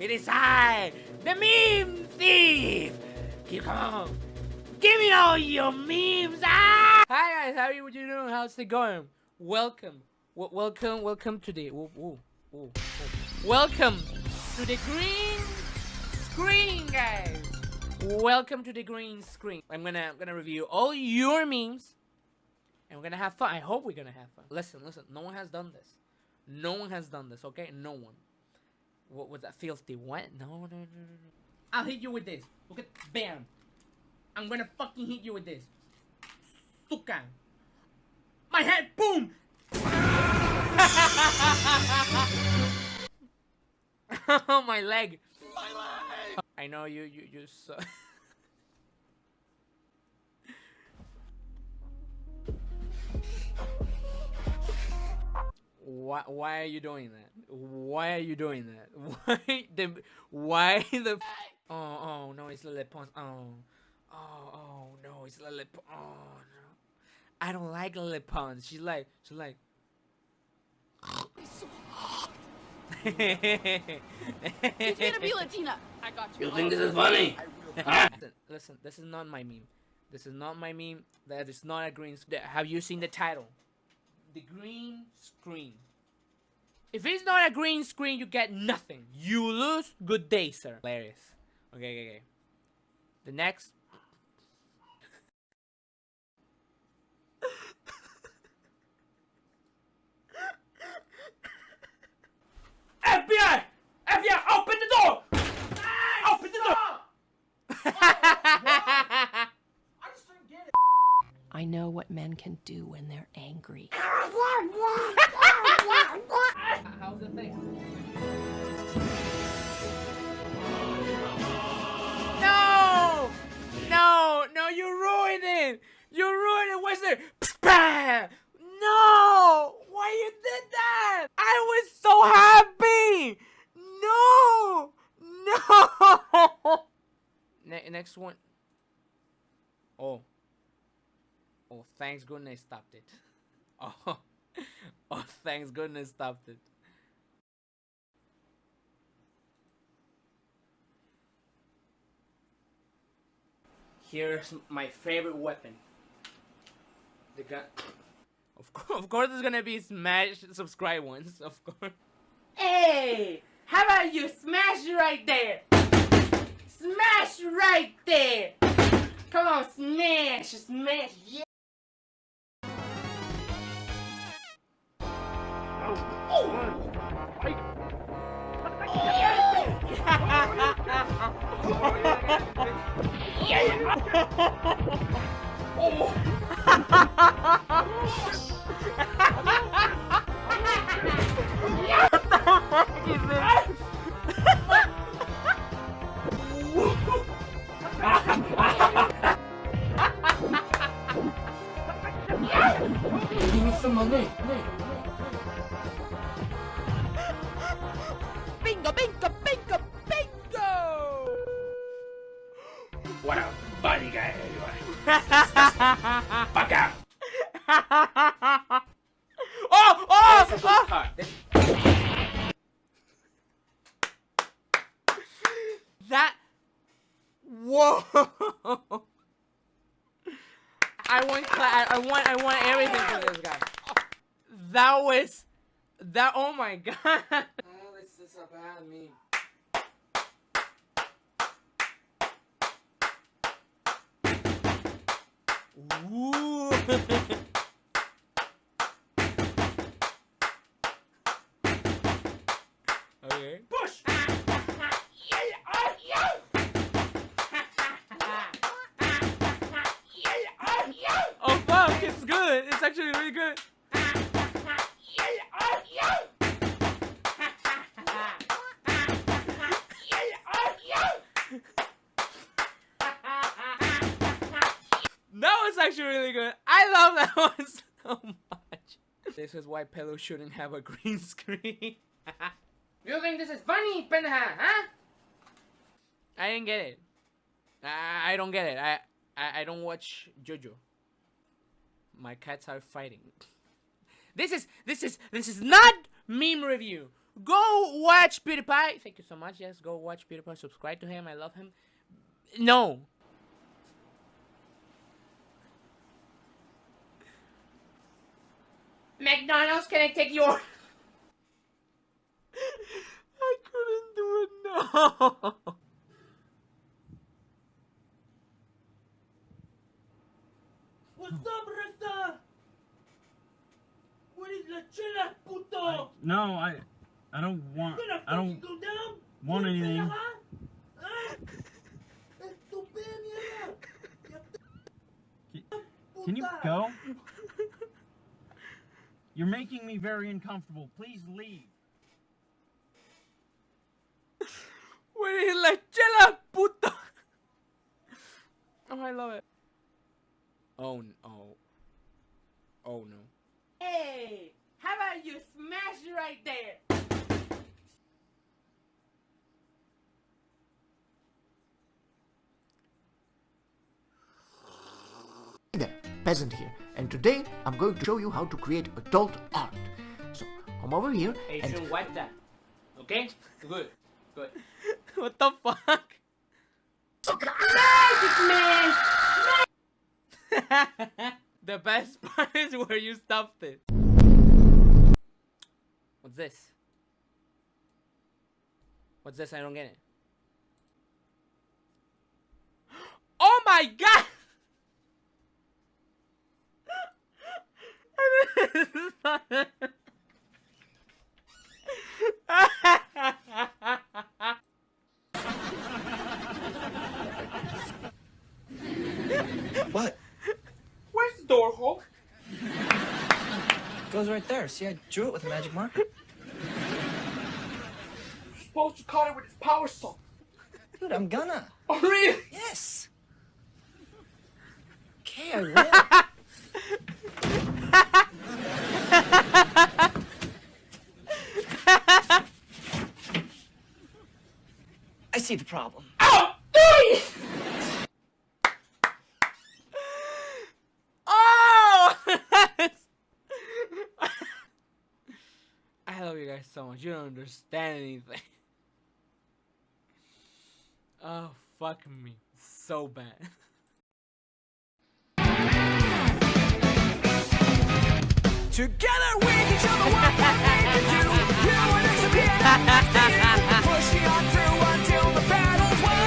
It is I, the meme thief. Keep on. Give me all your memes. Ah! Hi guys, how are you doing? How's it going? Welcome, w welcome, welcome to the. Ooh, ooh, ooh, welcome to the green screen, guys. Welcome to the green screen. I'm gonna, I'm gonna review all your memes, and we're gonna have fun. I hope we're gonna have fun. Listen, listen. No one has done this. No one has done this. Okay, no one. What was that filthy? What? No, no, no, no, no. I'll hit you with this. Look at, bam. I'm gonna fucking hit you with this. Suka. My head, boom! oh, my leg. My leg! I know you, you, you so Why, why are you doing that? Why are you doing that? Why the, why the, oh, oh, no, it's Lele Pons, oh. Oh, oh no, it's Lele. Oh no, I don't like Lele Pons. She's like, she's like. it's so hot. Teach me to be Latina. I got you. You think this is funny? listen, listen, this is not my meme. This is not my meme. That is not a green. Have you seen the title? The green screen. If it's not a green screen, you get nothing. You lose. Good day, sir. Hilarious. Okay, okay, okay. The next FBI! FBI, open the door! Open the door! I know what men can do when they're angry. How's the thing? No! No! No, you ruined it! You ruined it! Where's the... No! Why you did that? I was so happy! No! No! Ne next one. Oh. Oh, thanks goodness stopped it. Oh. Oh, thanks goodness stopped it. Here's my favorite weapon. The gun. Of course, of course, there's gonna be smash subscribe ones. Of course. Hey, how about you smash right there? Smash right there. Come on, smash, smash, yeah. Bingo, bingo, bingo, bingo! What a funny guy you are. Fuck out! oh, oh, oh! That. Whoa! I want, I want, I want everything for this guy. That was, that. Oh my god! Bad meme. Ooh. Okay. Actually really good. I love that one so much. This is why Pillow shouldn't have a green screen. You think this is funny, pendeja, huh? I didn't get it. I, I don't get it. I, I I don't watch JoJo. My cats are fighting. This is this is this is not meme review. Go watch PewDiePie. Thank you so much. Yes, go watch PewDiePie. Subscribe to him. I love him. No. McDonald's, can I take your? I couldn't do it. No. What's up, Rasta? What is la chela, puto? I- no, I, I don't want. I don't go down? want You anything. pendeja? Estúpida mierda. Ya te- Can you go? You're making me very uncomfortable. Please leave. Where is la chela, puto? Oh, I love it. Oh, n- oh. Oh, no. Hey, how about you smash it right there? Hey there, Peasant here, and today I'm going to show you how to create adult art. So, come over here Hey, and shouldn't wipe that. Okay? Good. Good. what the fuck? the best part is where you stopped it. What's this? What's this? I don't get it. Oh my god! What? Where's the door, Hulk? Goes right there. See, I drew it with a magic marker. You're supposed to cut it with his power saw. Dude, I'm gonna. Oh, really? Yes. Okay, I will. I see the problem. Oh! I love you guys so much. You don't understand anything. Oh, fuck me. So bad. Together we can show the world what we can do. You and us will be able Pushing on through until the battle's won.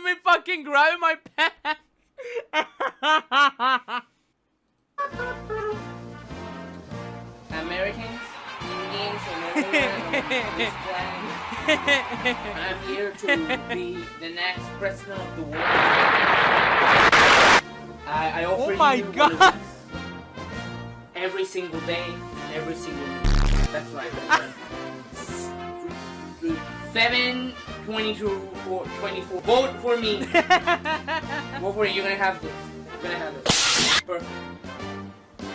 me fucking grabbing my pants. Is. I'm here to be the next president of the world. I, I offer Oh my you God. Every single day, every single. That's right. Seven, twenty-two, or twenty-four. Vote for me. Vote for it. You're gonna have this. You're gonna have this. Perfect.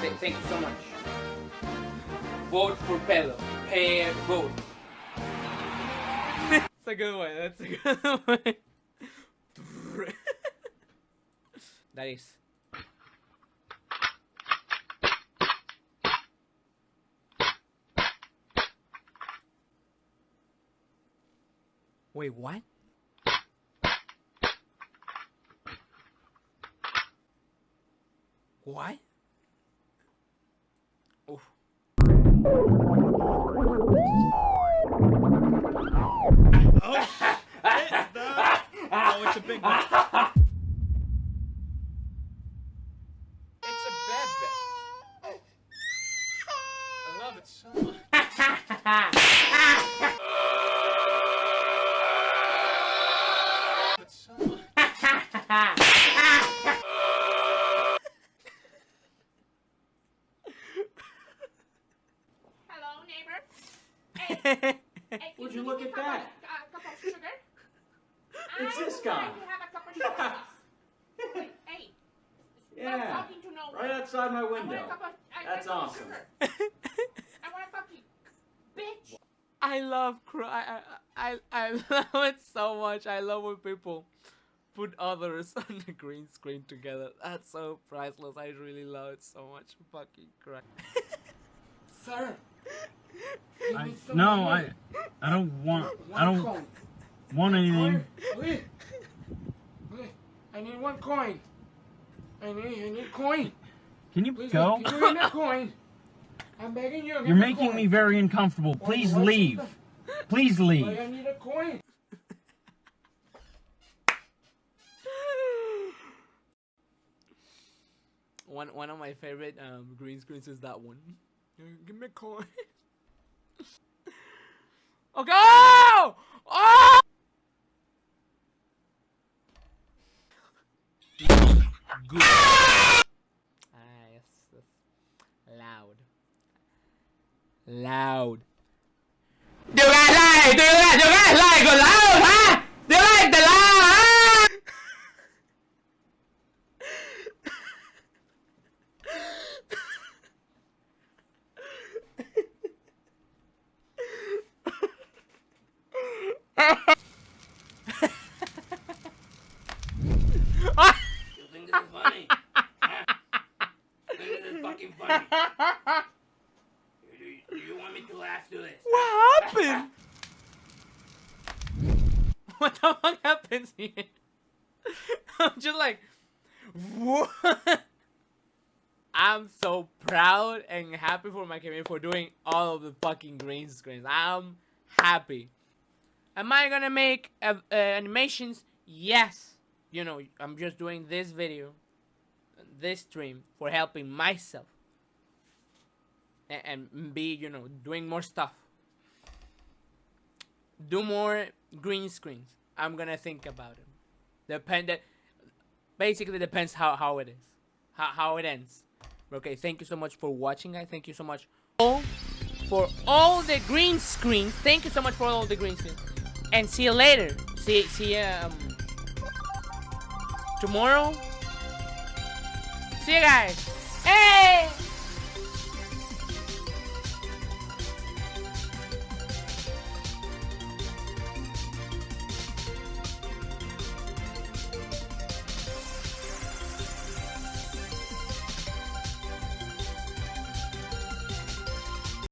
Th- thank you so much. Vote for Pelo. Pay vote. A good one. That's a good that is. Wait, what? What? Big one. It's a bad bet. I love it so much. It's so much. Hello, neighbor. Hey, Would can you give look me at a cup that? of- A cup of sugar. It's I this would guy. like to have a cup of sugar. Wait, hey. Yeah, Stop talking to no one. Right outside my I want a window. cup of- I- That's I want awesome. sugar. I want a fucking bitch. I love cry. I, I I love it so much. I love when people put others on the green screen together. That's so priceless. I really love it so much. Fucking crap. Sir. I, no, I, I don't want, I don't want anything. I need one coin. I need, I need coin. Can you Please, go? Give me a coin? I'm begging you. You're making me very uncomfortable. Please why leave. Please leave. Why I need a coin. One one of my favorite um, green screens is that one. Give me a coin. okay. Oh! oh! Good. Ah, yes, yes. Loud loud. Do guys like? Do you guys? Do like loud? What the fuck happens here? I'm just like, what? I'm so proud and happy for my community for doing all of the fucking green screens. I'm happy. Am I gonna make uh, uh, animations? Yes. You know, I'm just doing this video, this stream for helping myself a- and be you know doing more stuff do more green screens. I'm gonna think about it. Depend basically depends how how it is how, how it ends. Okay thank you so much for watching guys. Thank you so much all for all the green screens. Thank you so much for all the green screens. And see you later. See see um tomorrow. See you guys. Hey